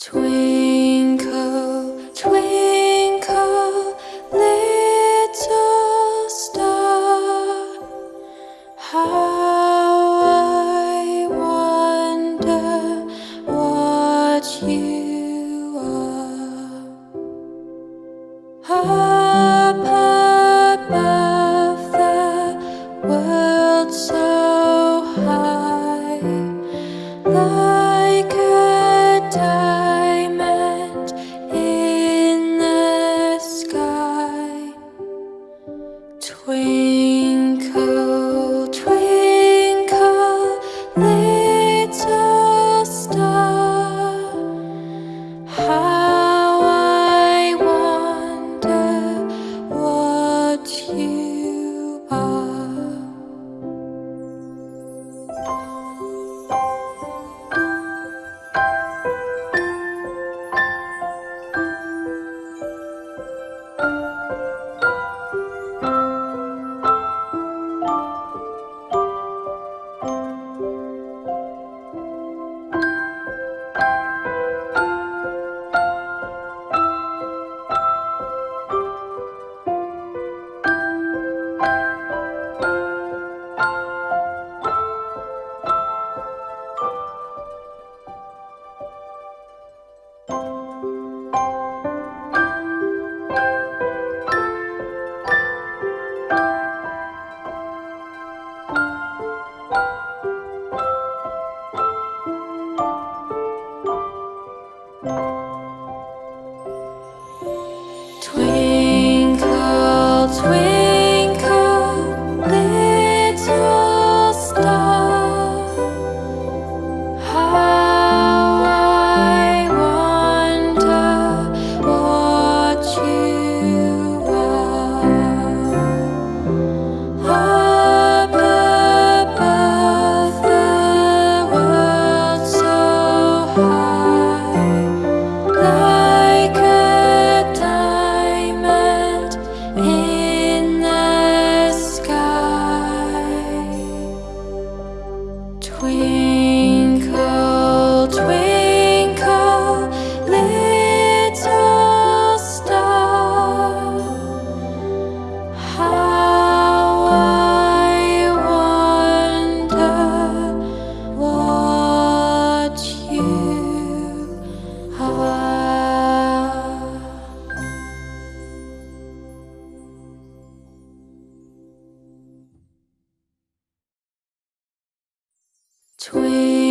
Twinkle, Twinkle,